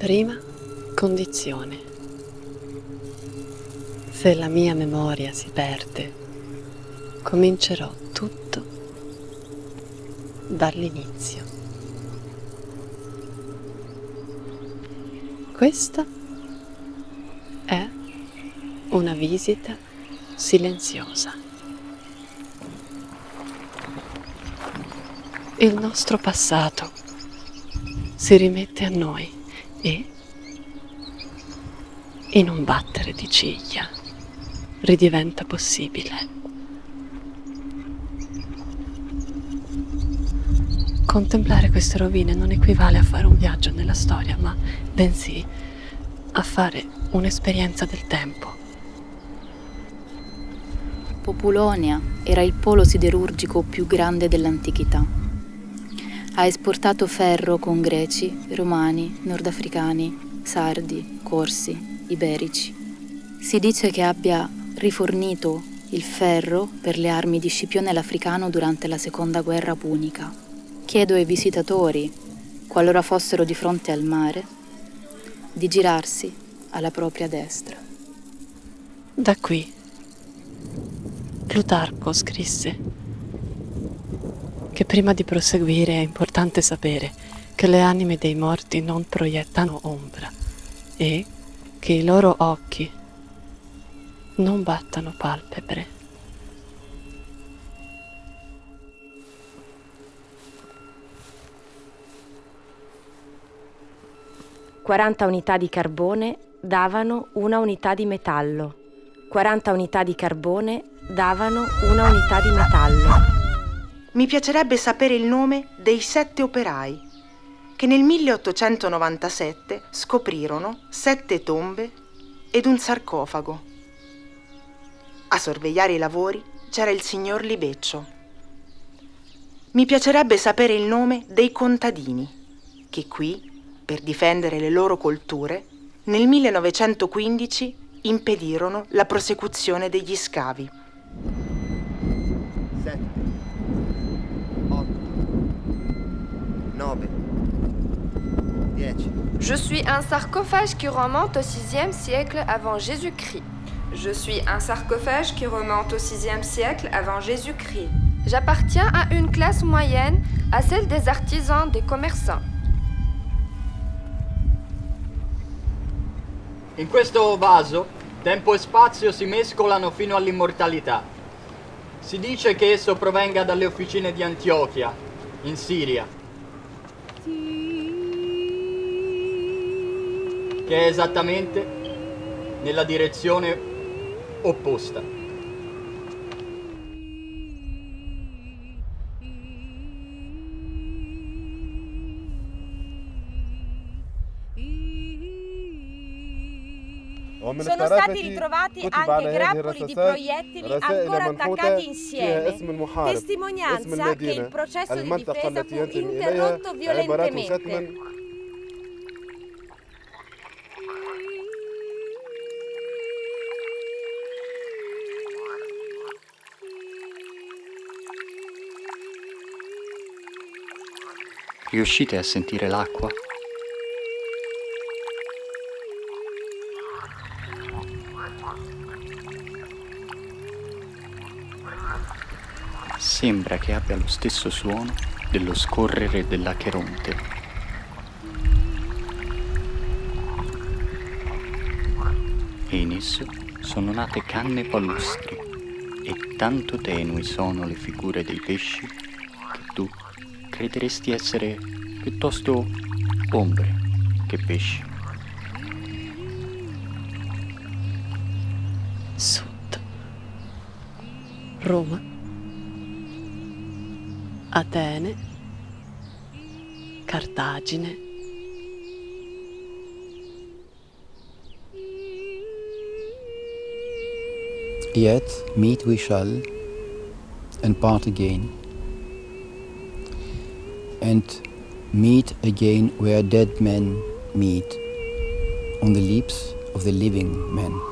Prima condizione. Se la mia memoria si perde, comincerò tutto dall'inizio. Questa è una visita silenziosa. Il nostro passato si rimette a noi e, in un battere di ciglia, ridiventa possibile. Contemplare queste rovine non equivale a fare un viaggio nella storia, ma bensì a fare un'esperienza del tempo. Populonia era il polo siderurgico più grande dell'antichità. Ha esportato ferro con greci, romani, nordafricani, sardi, corsi, iberici. Si dice che abbia rifornito il ferro per le armi di Scipione l'Africano durante la seconda guerra punica. Chiedo ai visitatori, qualora fossero di fronte al mare, di girarsi alla propria destra. Da qui Plutarco scrisse che prima di proseguire è importante sapere che le anime dei morti non proiettano ombra e che i loro occhi non battano palpebre. 40 unità di carbone davano una unità di metallo. 40 unità di carbone davano una unità di metallo. Mi piacerebbe sapere il nome dei sette operai che nel 1897 scoprirono sette tombe ed un sarcofago. A sorvegliare i lavori c'era il signor Libeccio. Mi piacerebbe sapere il nome dei contadini che qui per difendere le loro colture, nel 1915 impedirono la prosecuzione degli scavi. 7, 8, 9, 10. Je suis un sarcophage qui remonte au 6e siècle avant Jésus-Christ. Je suis un sarcophage qui remonte au 6e siècle avant Jésus-Christ. J'appartiens à une classe moyenne, à celle des artisans, des commerçants. In questo vaso tempo e spazio si mescolano fino all'immortalità. Si dice che esso provenga dalle officine di Antiochia, in Siria, che è esattamente nella direzione opposta. Sono stati ritrovati anche grappoli di proiettili ancora attaccati insieme, testimonianza che il processo di difesa fu interrotto violentemente. Riuscite a sentire l'acqua? Sembra che abbia lo stesso suono dello scorrere dell'Acheronte. E in esso sono nate canne palustri e tanto tenui sono le figure dei pesci che tu crederesti essere piuttosto ombre che pesci. Roma. Atene, Cartagine. Yet meet we shall and part again, and meet again where dead men meet, on the lips of the living men.